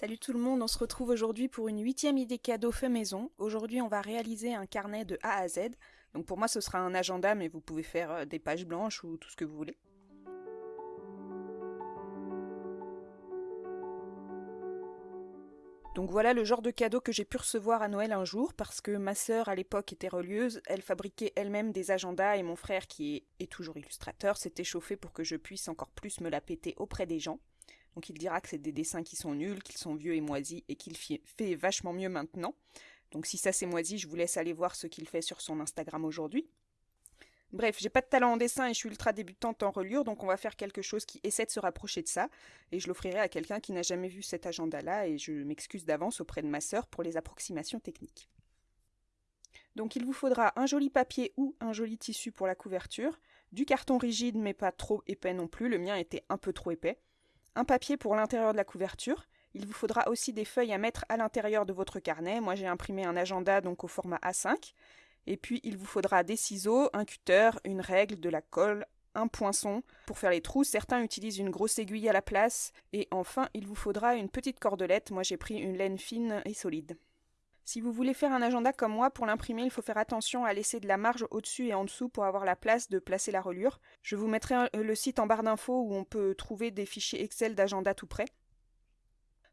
Salut tout le monde, on se retrouve aujourd'hui pour une huitième idée cadeau fait maison. Aujourd'hui on va réaliser un carnet de A à Z. Donc pour moi ce sera un agenda mais vous pouvez faire euh, des pages blanches ou tout ce que vous voulez. Donc voilà le genre de cadeau que j'ai pu recevoir à Noël un jour parce que ma sœur à l'époque était relieuse, elle fabriquait elle-même des agendas et mon frère qui est, toujours illustrateur s'était chauffé pour que je puisse encore plus me la péter auprès des gens. Donc il dira que c'est des dessins qui sont nuls, qu'ils sont vieux et moisis et qu'il fait vachement mieux maintenant. Donc si ça c'est moisi, je vous laisse aller voir ce qu'il fait sur son Instagram aujourd'hui. Bref, j'ai pas de talent en dessin et je suis ultra débutante en reliure, donc on va faire quelque chose qui essaie de se rapprocher de ça, et je l'offrirai à quelqu'un qui n'a jamais vu cet agenda-là, et je m'excuse d'avance auprès de ma sœur pour les approximations techniques. Donc il vous faudra un joli papier ou un joli tissu pour la couverture, du carton rigide mais pas trop épais non plus, le mien était un peu trop épais, un papier pour l'intérieur de la couverture, il vous faudra aussi des feuilles à mettre à l'intérieur de votre carnet. Moi, j'ai imprimé un agenda donc au format A5. Et puis, il vous faudra des ciseaux, un cutter, une règle, de la colle, un poinçon pour faire les trous. Certains utilisent une grosse aiguille à la place. Et enfin, il vous faudra une petite cordelette. Moi, j'ai pris une laine fine et solide. Si vous voulez faire un agenda comme moi, pour l'imprimer, il faut faire attention à laisser de la marge au-dessus et en dessous pour avoir la place de placer la reliure. Je vous mettrai le site en barre d'infos où on peut trouver des fichiers Excel d'agenda tout près.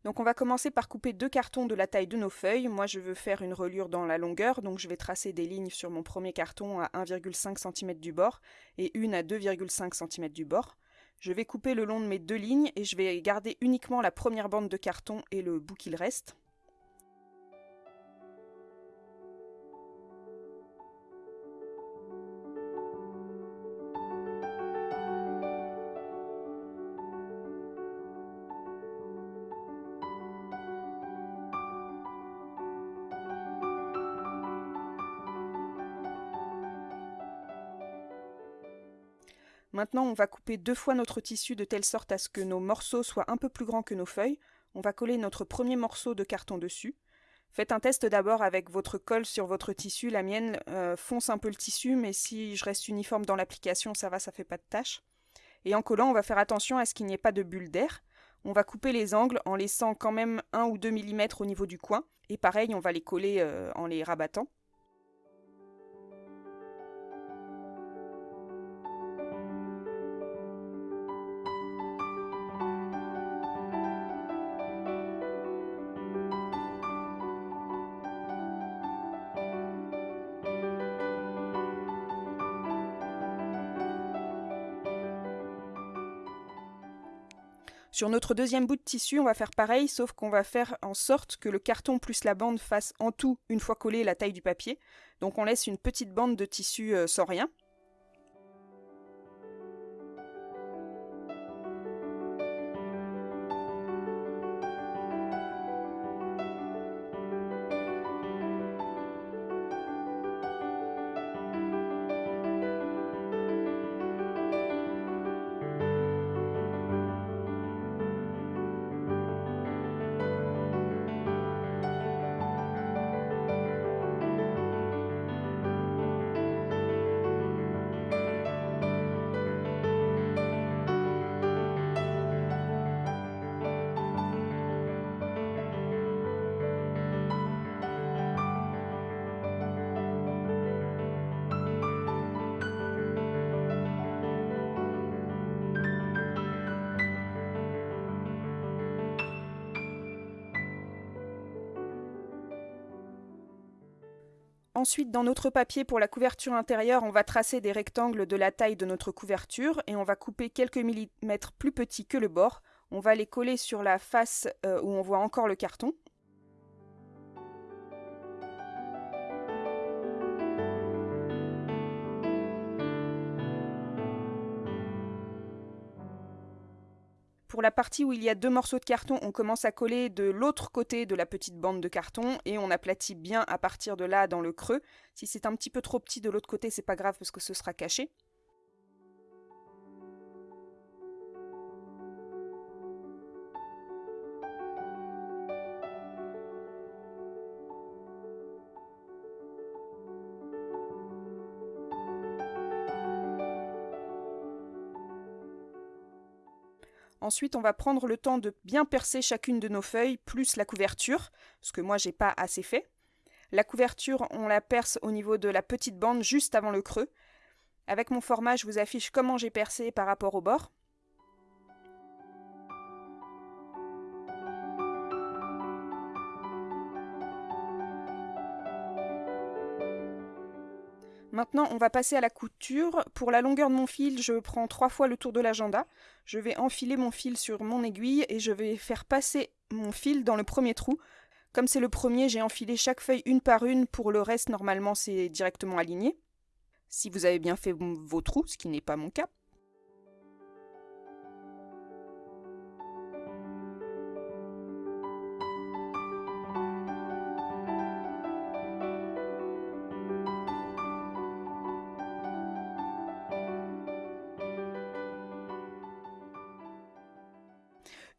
Donc on va commencer par couper deux cartons de la taille de nos feuilles. Moi je veux faire une reliure dans la longueur, donc je vais tracer des lignes sur mon premier carton à 1,5 cm du bord et une à 2,5 cm du bord. Je vais couper le long de mes deux lignes et je vais garder uniquement la première bande de carton et le bout qu'il reste. Maintenant, on va couper deux fois notre tissu de telle sorte à ce que nos morceaux soient un peu plus grands que nos feuilles. On va coller notre premier morceau de carton dessus. Faites un test d'abord avec votre colle sur votre tissu. La mienne euh, fonce un peu le tissu, mais si je reste uniforme dans l'application, ça va, ça fait pas de tâche. Et en collant, on va faire attention à ce qu'il n'y ait pas de bulle d'air. On va couper les angles en laissant quand même 1 ou 2 mm au niveau du coin. Et pareil, on va les coller euh, en les rabattant. Sur notre deuxième bout de tissu, on va faire pareil, sauf qu'on va faire en sorte que le carton plus la bande fasse en tout, une fois collé, la taille du papier. Donc on laisse une petite bande de tissu euh, sans rien. Ensuite, dans notre papier pour la couverture intérieure, on va tracer des rectangles de la taille de notre couverture et on va couper quelques millimètres plus petits que le bord. On va les coller sur la face euh, où on voit encore le carton. Pour la partie où il y a deux morceaux de carton, on commence à coller de l'autre côté de la petite bande de carton et on aplatit bien à partir de là dans le creux. Si c'est un petit peu trop petit de l'autre côté, c'est pas grave parce que ce sera caché. Ensuite, on va prendre le temps de bien percer chacune de nos feuilles, plus la couverture, ce que moi j'ai pas assez fait. La couverture, on la perce au niveau de la petite bande juste avant le creux. Avec mon format, je vous affiche comment j'ai percé par rapport au bord. Maintenant, on va passer à la couture. Pour la longueur de mon fil, je prends trois fois le tour de l'agenda. Je vais enfiler mon fil sur mon aiguille et je vais faire passer mon fil dans le premier trou. Comme c'est le premier, j'ai enfilé chaque feuille une par une. Pour le reste, normalement, c'est directement aligné. Si vous avez bien fait vos trous, ce qui n'est pas mon cas.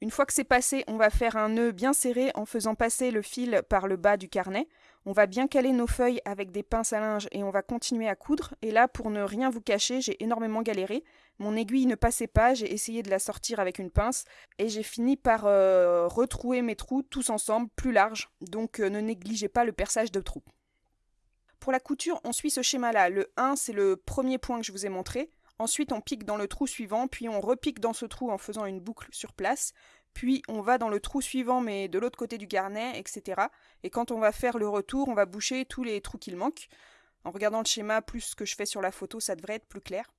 Une fois que c'est passé, on va faire un nœud bien serré en faisant passer le fil par le bas du carnet. On va bien caler nos feuilles avec des pinces à linge et on va continuer à coudre. Et là, pour ne rien vous cacher, j'ai énormément galéré. Mon aiguille ne passait pas, j'ai essayé de la sortir avec une pince et j'ai fini par euh, retrouer mes trous tous ensemble, plus larges. Donc euh, ne négligez pas le perçage de trous. Pour la couture, on suit ce schéma-là. Le 1, c'est le premier point que je vous ai montré. Ensuite, on pique dans le trou suivant, puis on repique dans ce trou en faisant une boucle sur place, puis on va dans le trou suivant mais de l'autre côté du garnet, etc. Et quand on va faire le retour, on va boucher tous les trous qu'il manque. En regardant le schéma plus ce que je fais sur la photo, ça devrait être plus clair.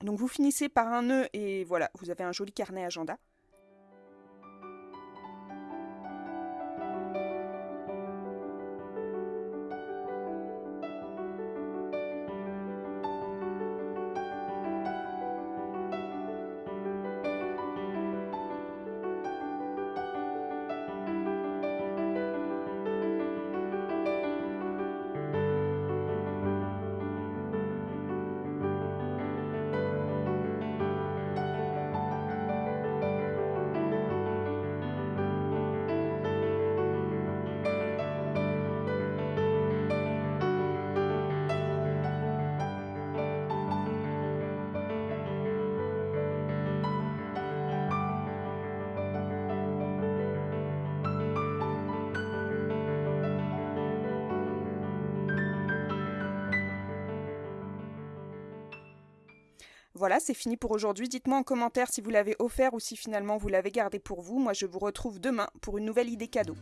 Donc vous finissez par un nœud et voilà, vous avez un joli carnet agenda. Voilà, c'est fini pour aujourd'hui. Dites-moi en commentaire si vous l'avez offert ou si finalement vous l'avez gardé pour vous. Moi, je vous retrouve demain pour une nouvelle idée cadeau.